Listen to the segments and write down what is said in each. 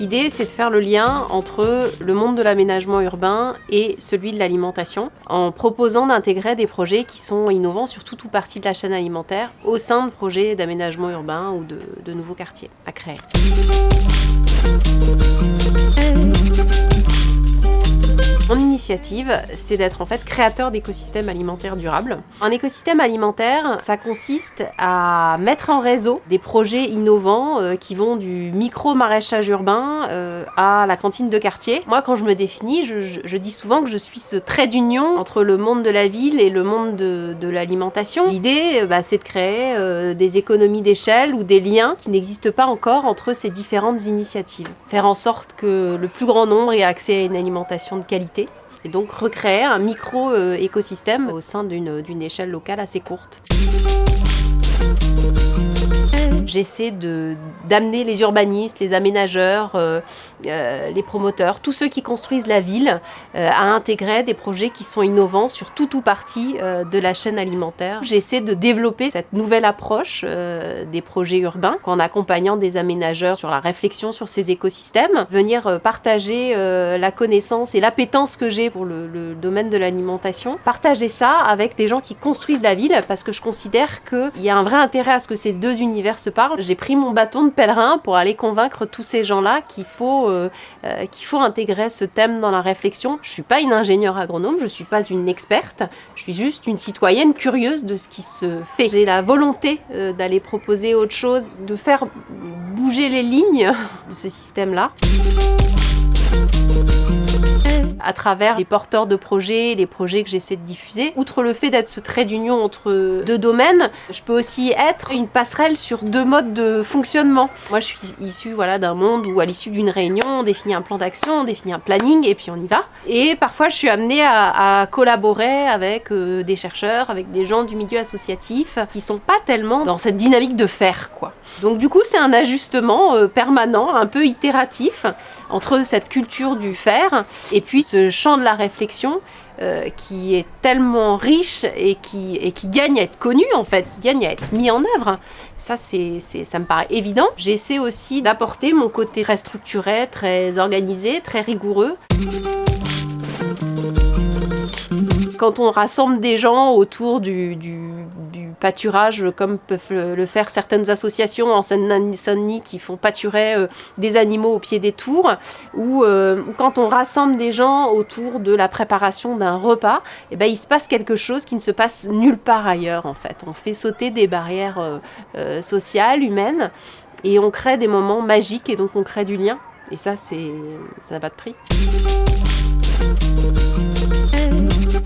L'idée, c'est de faire le lien entre le monde de l'aménagement urbain et celui de l'alimentation, en proposant d'intégrer des projets qui sont innovants sur toute ou partie de la chaîne alimentaire au sein de projets d'aménagement urbain ou de, de nouveaux quartiers à créer. Mon initiative, c'est d'être en fait créateur d'écosystèmes alimentaires durables. Un écosystème alimentaire, ça consiste à mettre en réseau des projets innovants euh, qui vont du micro-maraîchage urbain euh, à la cantine de quartier. Moi, quand je me définis, je, dis souvent que je suis ce trait d'union entre le monde de la ville et le monde de, l'alimentation. L'idée, bah, c'est de créer euh, des économies d'échelle ou des liens qui n'existent pas encore entre ces différentes initiatives. Faire en sorte que le plus grand nombre ait accès à une alimentation de et donc recréer un micro-écosystème au sein d'une échelle locale assez courte. J'essaie d'amener les urbanistes, les aménageurs, euh, euh, les promoteurs, tous ceux qui construisent la ville euh, à intégrer des projets qui sont innovants sur tout ou partie de la chaîne alimentaire. J'essaie de développer cette nouvelle approche des projets urbains en accompagnant des aménageurs sur la réflexion sur ces écosystèmes, venir partager la connaissance et l'appétence que j'ai pour le, le, domaine de l'alimentation, partager ça avec des gens qui construisent la ville parce que je considère qu'il y a un vrai intérêt à ce que ces deux univers se parlent. J'ai pris mon bâton de pèlerin pour aller convaincre tous ces gens-là qu'il faut, euh, euh, qu'il faut intégrer ce thème dans la réflexion. Je suis pas une ingénieure agronome, je suis pas une experte, je suis juste une citoyenne curieuse de ce qui se fait. J'ai la volonté euh, d'aller proposer autre chose, de faire bouger les lignes de ce système-là à travers les porteurs de projets, les projets que j'essaie de diffuser. Outre le fait d'être ce trait d'union entre deux domaines, je peux aussi être une passerelle sur deux modes de fonctionnement. Moi, je suis issue voilà, d'un monde où, à l'issue d'une réunion, on définit un plan d'action, on définit un planning, et puis on y va. Et parfois, je suis amenée à, collaborer avec euh, des chercheurs, avec des gens du milieu associatif, qui sont pas tellement dans cette dynamique de faire. Donc du coup, c'est un ajustement euh, permanent, un peu itératif, entre cette culture du faire et puis ce champ de la réflexion euh, qui est tellement riche et qui, gagne à être connu en fait, qui gagne à être mis en œuvre. Ça, c'est, ça me paraît évident. J'essaie aussi d'apporter mon côté très structuré, très organisé, très rigoureux quand on rassemble des gens autour du, pâturage, comme peuvent le faire certaines associations en Seine-Saint-Denis qui font pâturer euh, des animaux au pied des tours, ou, euh, ou, quand on rassemble des gens autour de la préparation d'un repas, et eh ben, il se passe quelque chose qui ne se passe nulle part ailleurs en fait. On fait sauter des barrières euh, euh sociales, humaines, et on crée des moments magiques et donc on crée du lien. Et ça, ça n'a pas de prix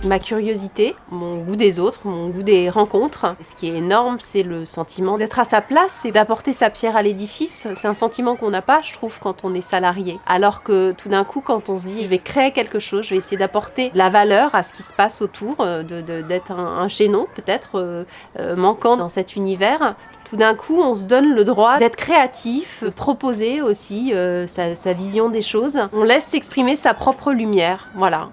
ma curiosité, mon goût des autres, mon goût des rencontres. Ce qui est énorme, c'est le sentiment d'être à sa place et d'apporter sa pierre à l'édifice. C'est un sentiment qu'on n'a pas, je trouve, quand on est salarié. Alors que tout d'un coup, quand on se dit, je vais créer quelque chose, je vais essayer d'apporter de la valeur à ce qui se passe autour, euh, d'être un, un, chaînon peut-être euh, euh, manquant dans cet univers, tout d'un coup, on se donne le droit d'être créatif, de proposer aussi sa, sa vision des choses. On laisse s'exprimer sa propre lumière, voilà.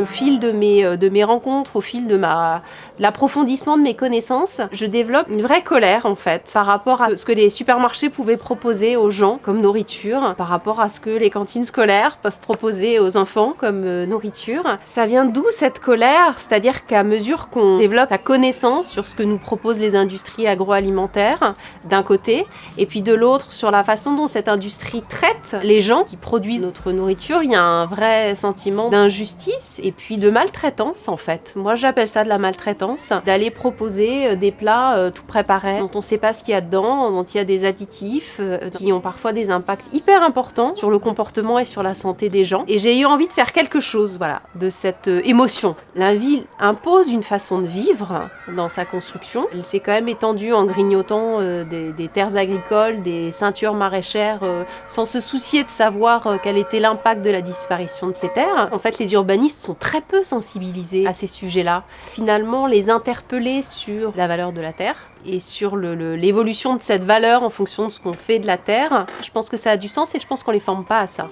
Au fil de mes, euh, de mes rencontres, au fil de ma l'approfondissement de mes connaissances, je développe une vraie colère en fait par rapport à ce que les supermarchés pouvaient proposer aux gens comme nourriture, par rapport à ce que les cantines scolaires peuvent proposer aux enfants comme euh, nourriture. Ça vient d'où cette colère? C'est-à-dire qu'à mesure qu'on développe sa connaissance sur ce que nous proposent les industries agroalimentaires d'un côté, et puis de l'autre sur la façon dont cette industrie traite les gens qui produisent notre nourriture, il y a un vrai sentiment d'injustice et puis de maltraitance en fait. Moi j'appelle ça de la maltraitance d'aller proposer euh, des plats euh, tout préparés, dont on ne sait pas ce qu'il y a dedans, dont il y a des additifs, euh, qui ont parfois des impacts hyper importants sur le comportement et sur la santé des gens. Et j'ai eu envie de faire quelque chose, voilà, de cette émotion. La ville impose une façon de vivre dans sa construction. Elle s'est quand même étendue en grignotant des, des, terres agricoles, des ceintures maraîchères, sans se soucier de savoir quel était l'impact de la disparition de ces terres. En fait, les urbanistes sont très peu sensibilisés à ces sujets-là. Finalement, les les interpeller sur la valeur de la terre et sur l'évolution de cette valeur en fonction de ce qu'on fait de la terre. Je pense que ça a du sens et je pense qu'on les forme pas à ça.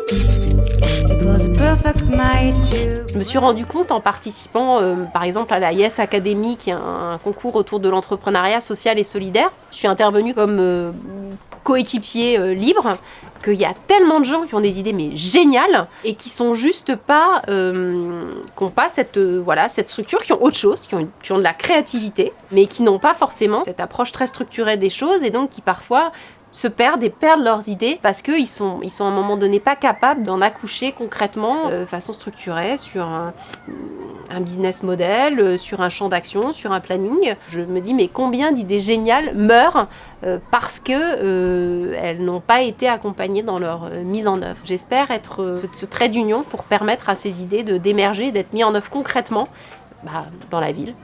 Je me suis rendu compte en participant euh, par exemple à la Yes Academy qui est un, concours autour de l'entrepreneuriat social et solidaire. Je suis intervenue comme euh, coéquipier euh, libre qu'il y a tellement de gens qui ont des idées mais géniales et qui sont juste pas qui n'ont pas cette voilà cette structure qui ont autre chose qui ont, qui ont de la créativité mais qui n'ont pas forcément cette approche très structurée des choses et donc qui parfois se perdent et perdent leurs idées parce qu'ils sont, ils sont à un moment donné pas capables d'en accoucher concrètement euh, de façon structurée sur un, business model, euh, sur un champ d'action, sur un planning. Je me dis mais combien d'idées géniales meurent euh, parce que elles n'ont pas été accompagnées dans leur mise en œuvre. J'espère être ce, trait d'union pour permettre à ces idées d'émerger, d'être mis en œuvre concrètement bah, dans la ville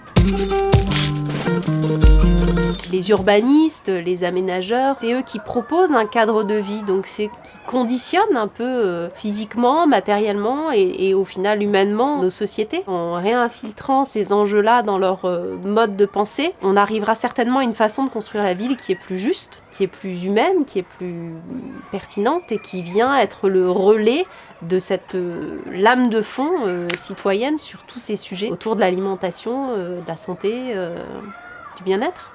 les urbanistes, les aménageurs, c'est eux qui proposent un cadre de vie, donc c'est qui conditionnent un peu euh, physiquement, matériellement et, au final humainement nos sociétés. En réinfiltrant ces enjeux-là dans leur euh, mode de pensée, on arrivera certainement à une façon de construire la ville qui est plus juste, qui est plus humaine, qui est plus pertinente et qui vient être le relais de cette euh, lame de fond citoyenne sur tous ces sujets autour de l'alimentation, de la santé, du bien-être.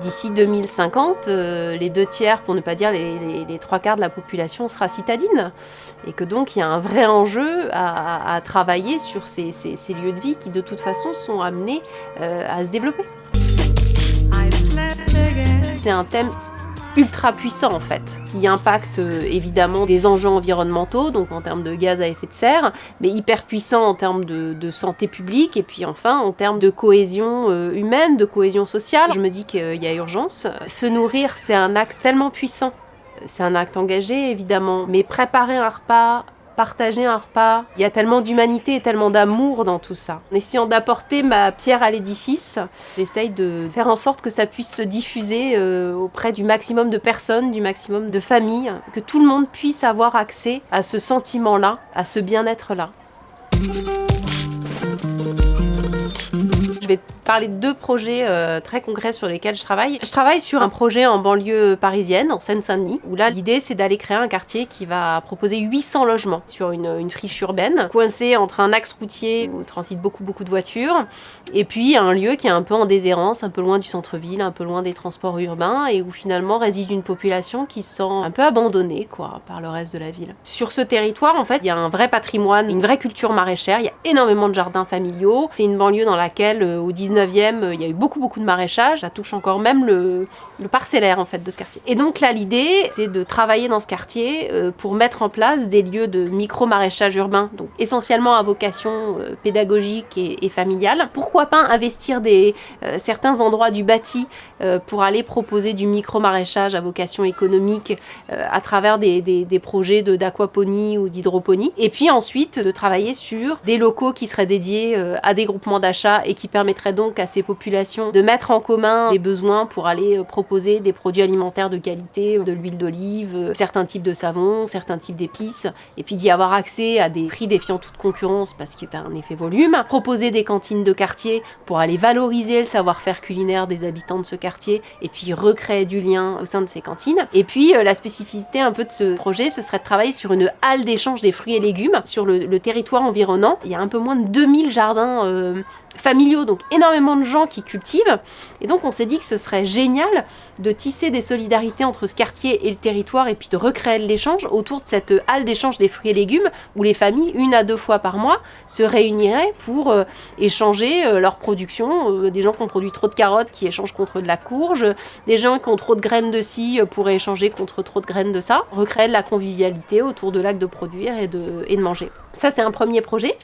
D'ici 2050, euh, les deux tiers, pour ne pas dire les, trois quarts de la population sera citadine. Et que donc il y a un vrai enjeu à, travailler sur ces, lieux de vie qui de toute façon sont amenés euh, à se développer. C'est un thème ultra puissant en fait, qui impacte euh, évidemment des enjeux environnementaux, donc en termes de gaz à effet de serre, mais hyper puissant en termes de, santé publique, et puis enfin en termes de cohésion euh, humaine, de cohésion sociale. Je me dis qu'il y a urgence. Se nourrir, c'est un acte tellement puissant. C'est un acte engagé évidemment, mais préparer un repas partager un repas. Il y a tellement d'humanité et tellement d'amour dans tout ça. En essayant d'apporter ma pierre à l'édifice, j'essaye de faire en sorte que ça puisse se diffuser euh, auprès du maximum de personnes, du maximum de familles, que tout le monde puisse avoir accès à ce sentiment-là, à ce bien-être-là. Vais parler de deux projets euh, très concrets sur lesquels je travaille. Je travaille sur un projet en banlieue parisienne, en Seine-Saint-Denis, où là l'idée c'est d'aller créer un quartier qui va proposer 800 logements sur une, friche urbaine, coincé entre un axe routier où transite beaucoup beaucoup de voitures, et puis un lieu qui est un peu en déshérence, un peu loin du centre-ville, un peu loin des transports urbains, et où finalement réside une population qui se sent un peu abandonnée quoi, par le reste de la ville. Sur ce territoire, en fait, il y a un vrai patrimoine, une vraie culture maraîchère, il y a énormément de jardins familiaux, c'est une banlieue dans laquelle euh, au 19e, euh, il y a eu beaucoup beaucoup de maraîchage, ça touche encore même le, parcellaire en fait de ce quartier. Et donc là l'idée c'est de travailler dans ce quartier euh, pour mettre en place des lieux de micro-maraîchage urbain, donc essentiellement à vocation pédagogique et, familiale. Pourquoi pas investir des, certains endroits du bâti pour aller proposer du micro-maraîchage à vocation économique à travers des, des, des projets d'aquaponie ou d'hydroponie. Et puis ensuite de travailler sur des locaux qui seraient dédiés à des groupements d'achat et qui donc à ces populations de mettre en commun les besoins pour aller euh, proposer des produits alimentaires de qualité, de l'huile d'olive, euh, certains types de savons, certains types d'épices, et puis d'y avoir accès à des prix défiant toute concurrence parce qu'il y a un effet volume. Proposer des cantines de quartier pour aller valoriser le savoir-faire culinaire des habitants de ce quartier et puis recréer du lien au sein de ces cantines. Et puis euh, la spécificité un peu de ce projet, ce serait de travailler sur une halle d'échange des fruits et légumes sur le, territoire environnant. Il y a un peu moins de 2000 jardins familiaux, donc énormément de gens qui cultivent. Et donc on s'est dit que ce serait génial de tisser des solidarités entre ce quartier et le territoire et puis de recréer l'échange autour de cette halle d'échange des fruits et légumes où les familles, une à deux fois par mois, se réuniraient pour euh, échanger euh, leur production. Euh, des gens qui ont produit trop de carottes qui échangent contre de la courge, des gens qui ont trop de graines de ci pourraient échanger contre trop de graines de ça. Recréer de la convivialité autour de l'acte de produire et de, et de manger. Ça c'est un premier projet.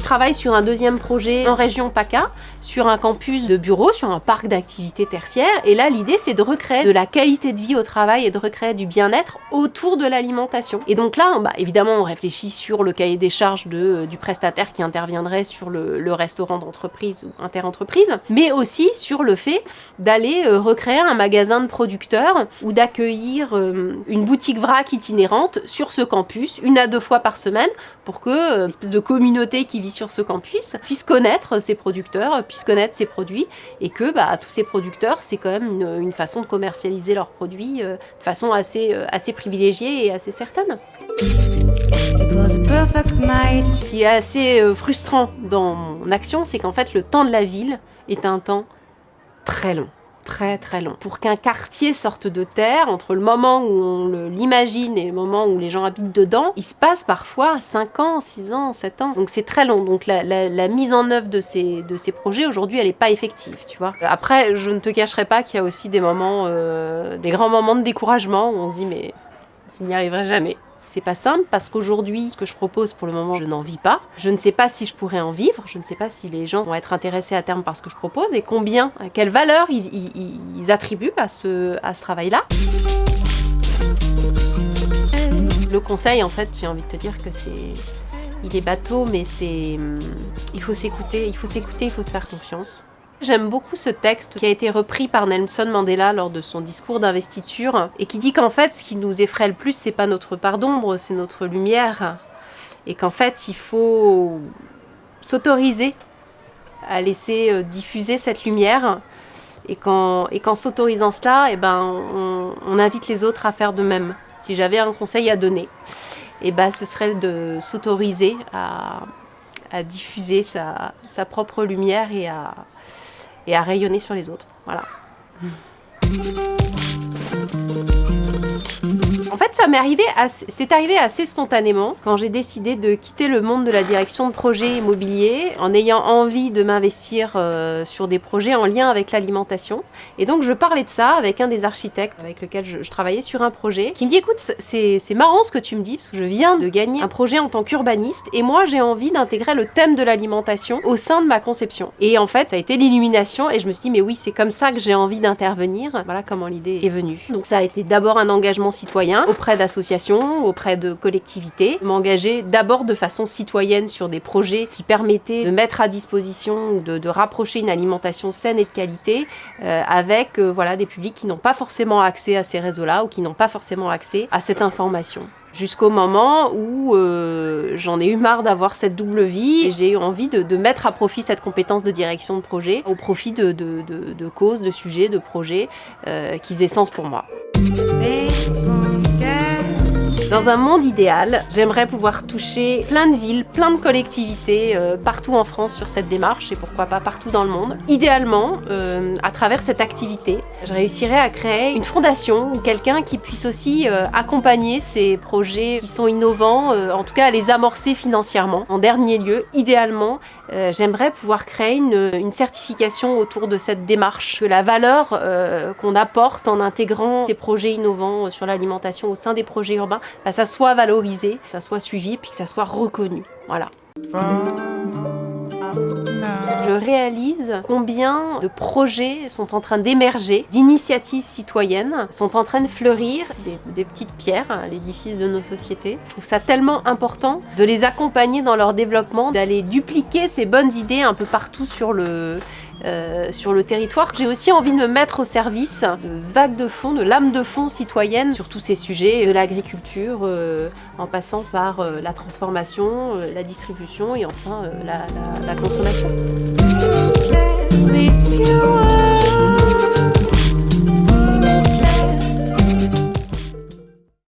Je travaille sur un deuxième projet en région PACA, sur un campus de bureaux, sur un parc d'activités tertiaires. Et là, l'idée, c'est de recréer de la qualité de vie au travail et de recréer du bien-être autour de l'alimentation. Et donc là, bah, évidemment, on réfléchit sur le cahier des charges euh, du prestataire qui interviendrait sur le, restaurant d'entreprise ou interentreprise, mais aussi sur le fait d'aller euh, recréer un magasin de producteurs ou d'accueillir euh, une boutique vrac itinérante sur ce campus une à deux fois par semaine pour que une espèce de communauté qui vit sur ce campus puisse connaître ses producteurs, puisse connaître ses produits et que bah, tous ces producteurs, c'est quand même une, façon de commercialiser leurs produits euh, de façon assez, euh, assez privilégiée et assez certaine. Ce qui est assez euh, frustrant dans mon action, c'est qu'en fait le temps de la ville est un temps très long très très long. Pour qu'un quartier sorte de terre, entre le moment où on l'imagine et le moment où les gens habitent dedans, il se passe parfois 5 ans, 6 ans, 7 ans. Donc c'est très long. Donc la, mise en œuvre de ces, de ces projets, aujourd'hui, elle n'est pas effective, tu vois. Après, je ne te cacherai pas qu'il y a aussi des moments, euh, des grands moments de découragement où on se dit mais je n'y arriverai jamais. C'est pas simple parce qu'aujourd'hui, ce que je propose pour le moment, je n'en vis pas. Je ne sais pas si je pourrais en vivre, je ne sais pas si les gens vont être intéressés à terme par ce que je propose et combien, quelle valeur ils, attribuent à ce, à ce travail-là. Le conseil, en fait, j'ai envie de te dire que c'est... Il est bateau, mais c'est... Il faut s'écouter, il faut s'écouter, il faut se faire confiance. J'aime beaucoup ce texte qui a été repris par Nelson Mandela lors de son discours d'investiture et qui dit qu'en fait ce qui nous effraie le plus c'est pas notre part d'ombre, c'est notre lumière et qu'en fait il faut s'autoriser à laisser euh, diffuser cette lumière et qu'en s'autorisant cela, eh ben, on, invite les autres à faire de même. Si j'avais un conseil à donner, eh ben, ce serait de s'autoriser à, diffuser sa propre lumière et à, et à rayonner sur les autres. Voilà. En fait, ça m'est arrivé, c'est arrivé assez spontanément quand j'ai décidé de quitter le monde de la direction de projet immobilier en ayant envie de m'investir euh, sur des projets en lien avec l'alimentation. Et donc, je parlais de ça avec un des architectes avec lequel je, travaillais sur un projet qui me dit écoute, c'est marrant ce que tu me dis parce que je viens de gagner un projet en tant qu'urbaniste et moi, j'ai envie d'intégrer le thème de l'alimentation au sein de ma conception. Et en fait, ça a été l'illumination et je me suis dit mais oui, c'est comme ça que j'ai envie d'intervenir. Voilà comment l'idée est venue. Donc, ça a été d'abord un engagement citoyen auprès d'associations, auprès de collectivités, m'engager d'abord de façon citoyenne sur des projets qui permettaient de mettre à disposition ou de, rapprocher une alimentation saine et de qualité euh, avec euh, voilà, des publics qui n'ont pas forcément accès à ces réseaux-là ou qui n'ont pas forcément accès à cette information jusqu'au moment où euh, j'en ai eu marre d'avoir cette double vie et j'ai eu envie de, mettre à profit cette compétence de direction de projet au profit de, causes, de sujets, de projets qui faisaient sens pour moi. Dans un monde idéal, j'aimerais pouvoir toucher plein de villes, plein de collectivités euh, partout en France sur cette démarche et pourquoi pas partout dans le monde. Idéalement, euh, à travers cette activité, je réussirais à créer une fondation ou quelqu'un qui puisse aussi euh, accompagner ces projets qui sont innovants, en tout cas à les amorcer financièrement. En dernier lieu, idéalement, j'aimerais pouvoir créer une, certification autour de cette démarche, que la valeur qu'on apporte en intégrant ces projets innovants sur l'alimentation au sein des projets urbains bah, ça soit valorisé, que ça soit suivi, puis que ça soit reconnu. Voilà. Je réalise combien de projets sont en train d'émerger, d'initiatives citoyennes, sont en train de fleurir, des, des petites pierres à l'édifice de nos sociétés. Je trouve ça tellement important de les accompagner dans leur développement, d'aller dupliquer ces bonnes idées un peu partout sur le, euh, sur le territoire. J'ai aussi envie de me mettre au service de vagues de fond, de lames de fond citoyennes sur tous ces sujets, de l'agriculture, euh, en passant par euh, la transformation, la distribution et enfin la consommation.